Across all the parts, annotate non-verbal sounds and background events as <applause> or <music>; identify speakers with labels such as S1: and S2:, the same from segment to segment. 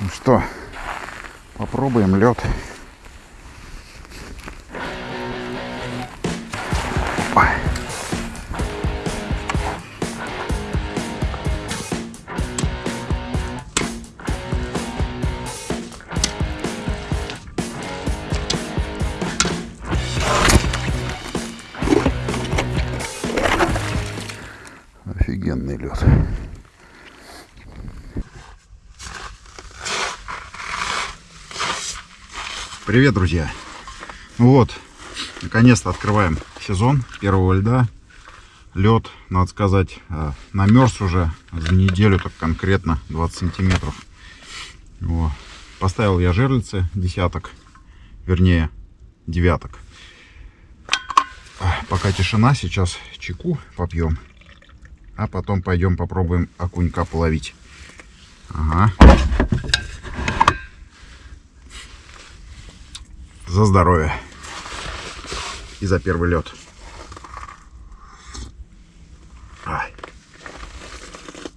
S1: Ну что, попробуем лед. Привет, друзья! Ну вот, наконец-то открываем сезон первого льда. Лед, надо сказать, э, намерз уже за неделю, так конкретно 20 сантиметров. Во. Поставил я жерлицы десяток, вернее девяток. Пока тишина, сейчас чеку попьем, а потом пойдем попробуем окунька половить. Ага. За здоровье. И за первый лед. Ай.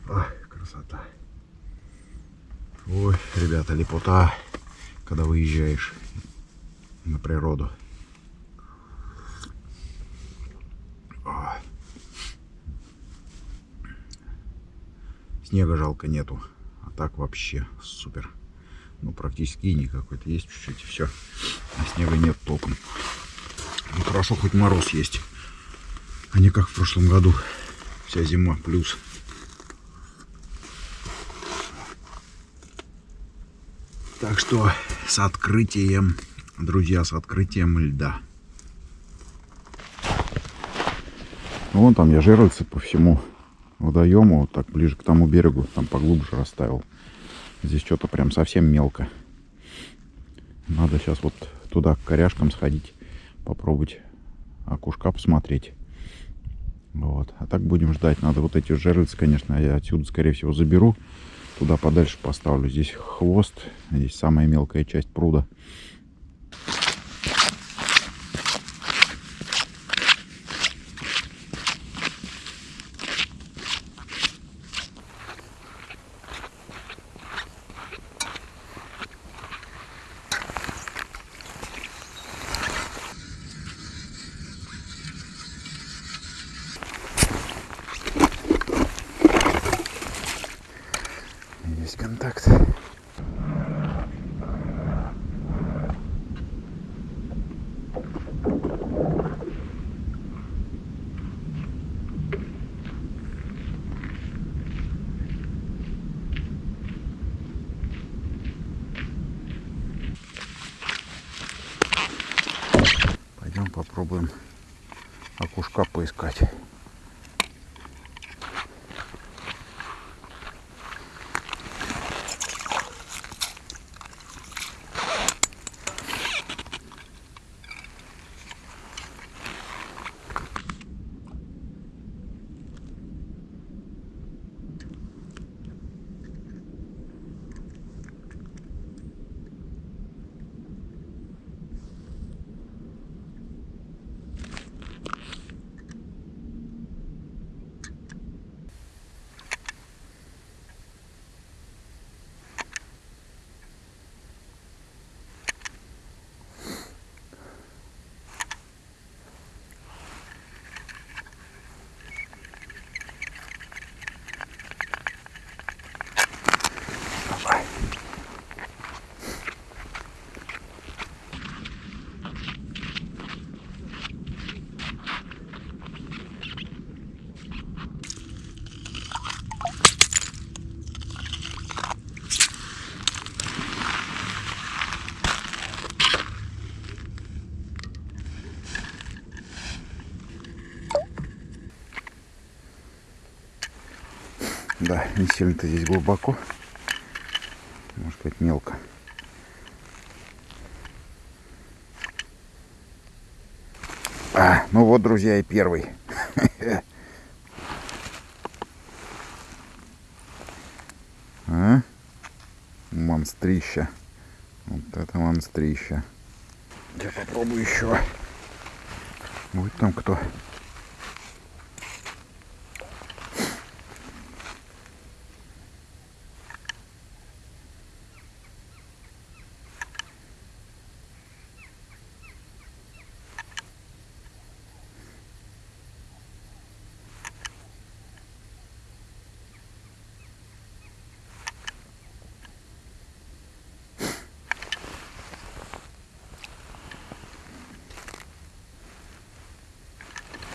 S1: Ой, красота. Ой, ребята, лепота, когда выезжаешь на природу. Снега жалко нету, а так вообще супер ну, практически и никакой-то есть чуть-чуть, и все. А снега нет толком. Ну, хорошо, хоть мороз есть. А не как в прошлом году. Вся зима плюс. Так что с открытием, друзья, с открытием льда. Вон там я жерлицы по всему водоему, вот так ближе к тому берегу, там поглубже расставил. Здесь что-то прям совсем мелко. Надо сейчас вот туда к коряшкам сходить, попробовать окушка посмотреть. Вот. А так будем ждать. Надо вот эти жерлицы, конечно, я отсюда, скорее всего, заберу. Туда подальше поставлю. Здесь хвост, здесь самая мелкая часть пруда. Есть контакт. Пойдем попробуем окушка поискать. Да, не сильно-то здесь глубоко. Может быть мелко. А, ну вот, друзья, и первый. <laughs> А? Монстрища. Вот это монстрища. Я попробую еще. Будет там кто.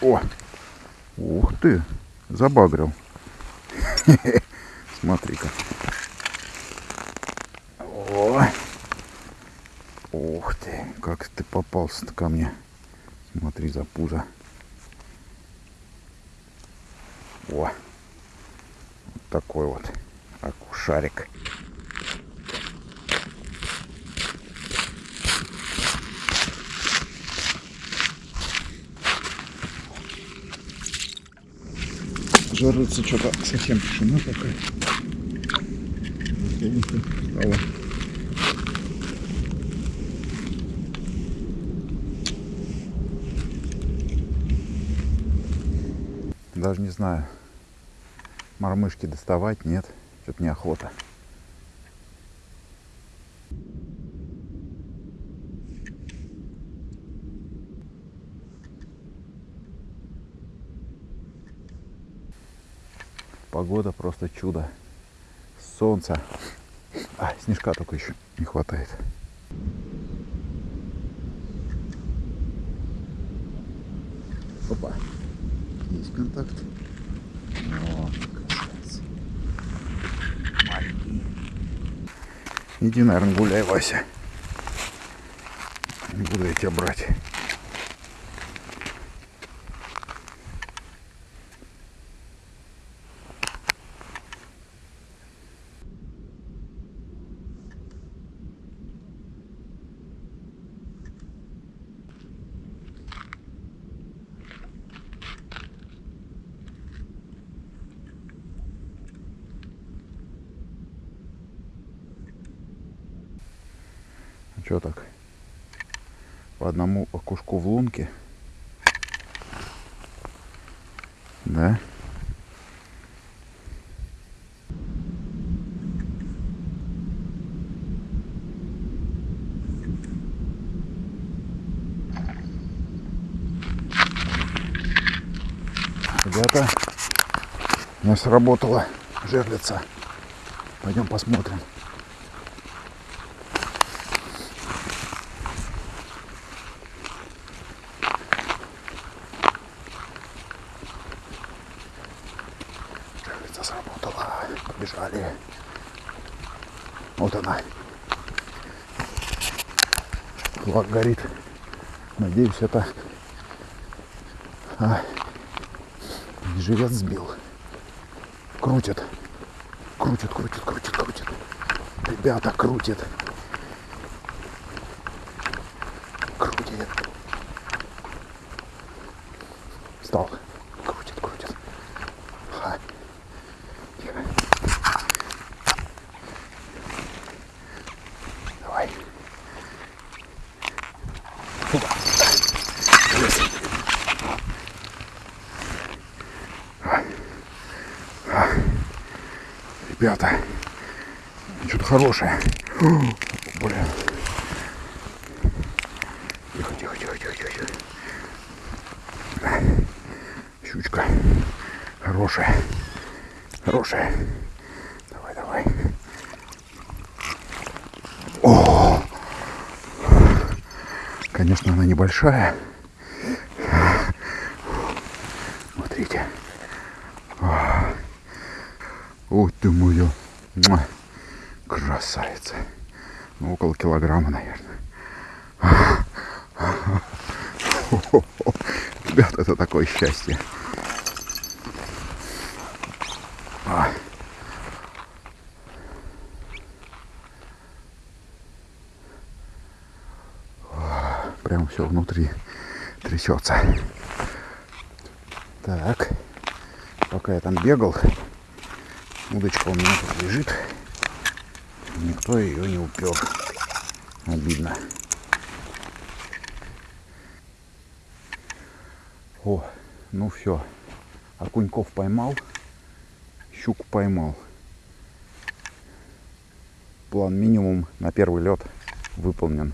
S1: О! Ух ты! Забагрил. <laughs> Смотри-ка. Ух ты! Как ты попался-то ко мне. Смотри за пузо. О! Вот такой вот акушарик. Жарится что-то совсем тишина такая. Стало. Даже не знаю, мормышки доставать, нет, что-то неохота. Погода просто чудо. Солнце. А, снежка только еще не хватает. Опа. Есть контакт. Иди, наверное, гуляй, Вася. Не буду я тебя брать. Что так? По одному окушку в лунке. Да? Ребята, у меня сработала жерлица. Пойдем посмотрим. Жерлица сработала. Побежали. Вот она. Флаг горит. Надеюсь, это а, живец сбил. Крутит. Крутит, крутит, крутит, крутит. Ребята. Крутит. Встал. Крутит, крутит. Ха. Тихо. Давай. Опа. Есть. Ребята, что-то хорошее. О, Блин. Тихо, тихо, тихо, тихо, тихо. Щучка. Хорошая. Хорошая. Давай, давай. О! Конечно, она небольшая. Смотрите. Ой ты. Муа. Красавица. Ну, около килограмма, наверное. Ребят, это такое счастье. А. Прям все внутри трясется. Так, пока я там бегал, удочка у меня тут лежит. Никто ее не упер. Обидно. О, ну все. Окуньков поймал. Щуку поймал. План минимум на первый лед выполнен.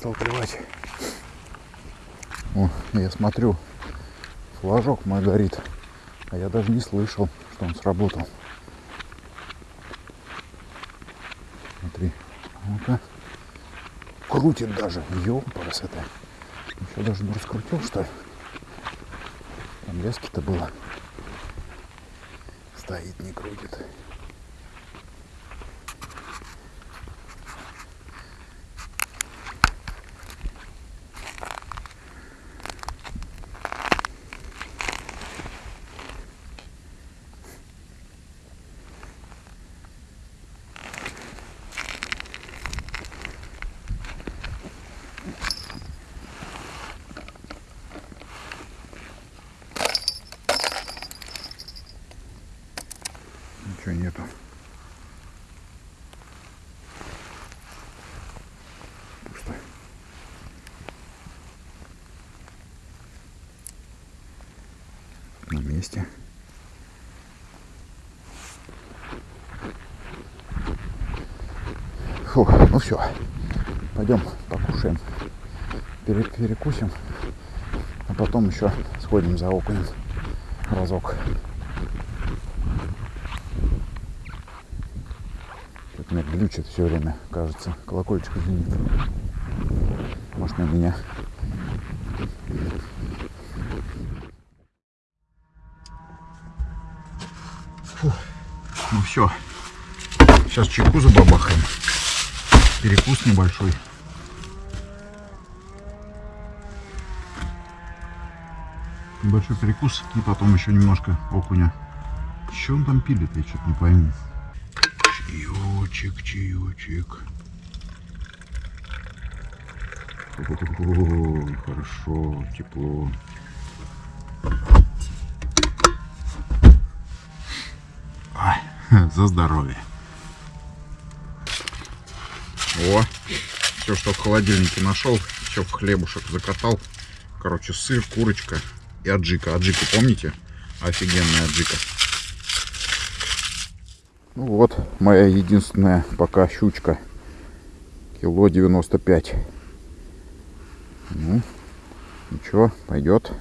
S1: Перестал клевать. О, я смотрю, флажок мой горит. А я даже не слышал, что он сработал. Смотри. Ну-ка. Крутит даже. Ёпарас это. Еще даже не раскрутил, что ли? Там лески-то было. Стоит, не крутит. Ничего нету. Пусто. На месте. Фух, ну все. Пойдем покушаем. Пере- перекусим. А потом еще сходим за окунем разок. Что-то меня глючит все время, кажется. Колокольчик звенит. Может, на меня. Ну все. Сейчас чайку забабахаем. Перекус небольшой. Небольшой перекус и потом еще немножко окуня. Что он там пилит, я что-то не пойму. Чаечек, чаечек. О, хорошо, тепло. <laughs> за здоровье. О, все, что в холодильнике нашел, все в хлебушек закатал. Короче, сыр, курочка и аджика. Аджика, помните? Офигенная аджика. Ну вот, моя единственная пока щучка. Кило 95. Ну, ничего, пойдет.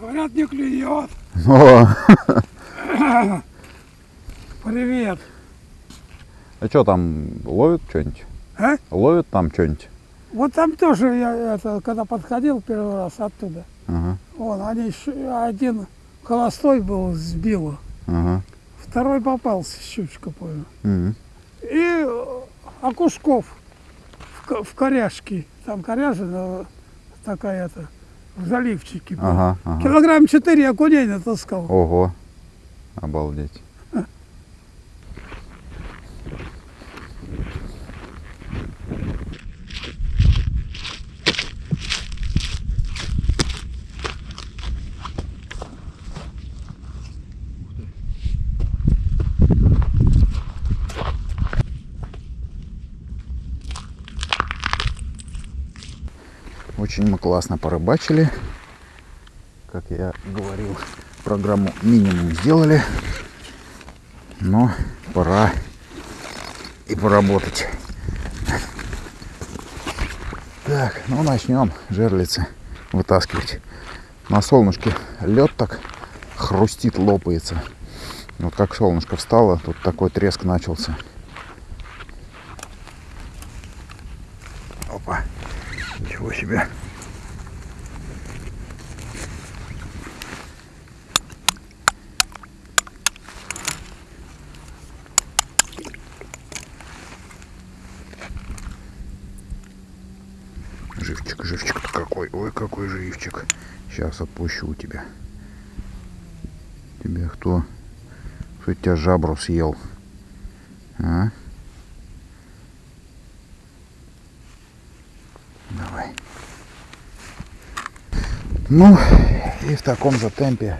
S2: Говорят, не клюет.
S1: О, <laughs>
S2: Привет.
S1: а что там, ловят что-нибудь?
S2: А?
S1: Ловят там что-нибудь?
S2: Вот там тоже я, это, когда подходил первый раз оттуда,
S1: Ага,
S2: вон, они, один холостой был, сбил,
S1: ага.
S2: второй попался, щучка, понял.
S1: М.
S2: И э, окушков в, ко- в коряжке, там коряжина такая-то, в заливчике. понял.
S1: Ага, ага.
S2: Килограмм четыре окуней натаскал.
S1: Ого, обалдеть. Очень мы классно порыбачили. Как я говорил, программу минимум сделали. Но пора и поработать. Так, ну начнем жерлицы вытаскивать. На солнышке лед так хрустит, лопается. Вот как солнышко встало, тут такой треск начался. Сейчас отпущу тебя. Тебе кто? Кто тебя жабру съел? А? Давай. Ну, и в таком же темпе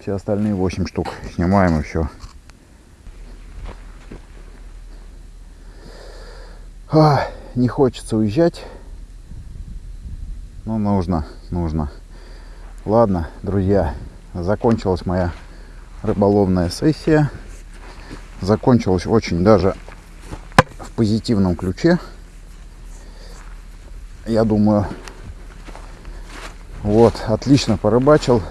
S1: все остальные 8 штук снимаем и все. А, не хочется уезжать. Но нужно, нужно. Ладно, друзья, закончилась моя рыболовная сессия. Закончилась очень даже в позитивном ключе. Я думаю, вот, отлично порыбачил.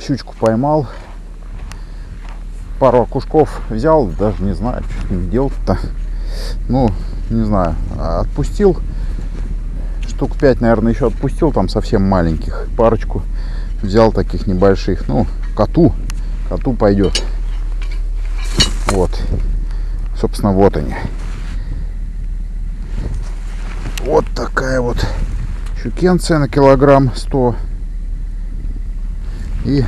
S1: Щучку поймал. Пару окушков взял, даже не знаю, что с ним делать-то. Ну, не знаю, отпустил. Штук 5, наверное, еще отпустил, там совсем маленьких. Парочку взял таких небольших. Ну, коту. Коту пойдет. Вот. Собственно, вот они. Вот такая вот щукенция на килограмм 100. И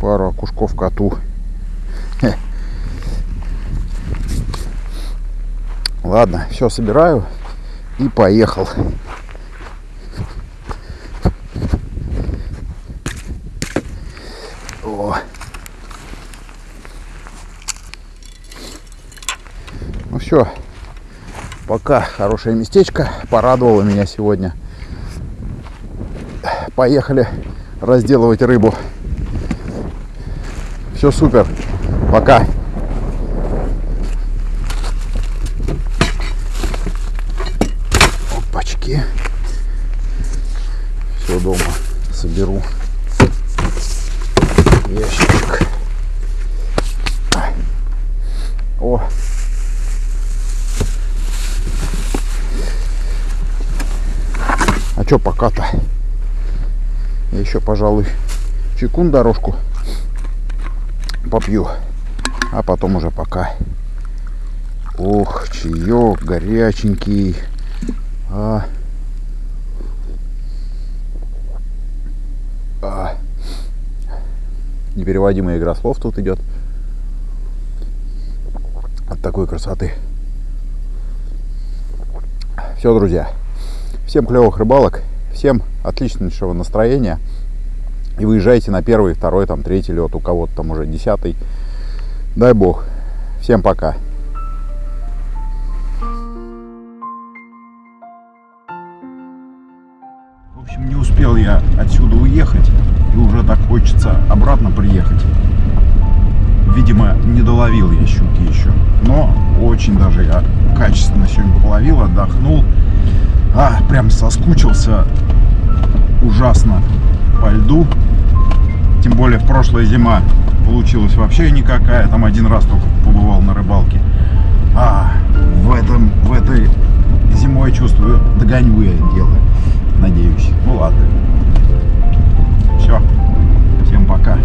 S1: пару окушков коту. Ладно, все собираю и поехал. О. Ну все, пока хорошее местечко, порадовало меня сегодня. Поехали разделывать рыбу. Все супер. Пока. Опачки. Все дома соберу. Ящичек. О. А что пока-то? Я еще, пожалуй, чекун дорожку попью. А потом уже пока. Ох, чаек горяченький. А. А. Непереводимая игра слов тут идет. От такой красоты. Все, друзья. Всем клевых рыбалок. Всем отличнейшего настроения. И выезжайте на первый, второй, там, третий лед. У кого-то там уже десятый. Дай бог. Всем пока. В общем, не успел я отсюда уехать. И уже так хочется обратно приехать. Видимо, не доловил я щуки еще. Но очень даже я качественно сегодня половил, отдохнул. А, прям соскучился ужасно по льду. Тем более в прошлая зима получилась вообще никакая. Там один раз только побывал на рыбалке. А в, этом, в этой зимой чувствую, догоню я дело. Надеюсь. Ну ладно. Все. Всем пока.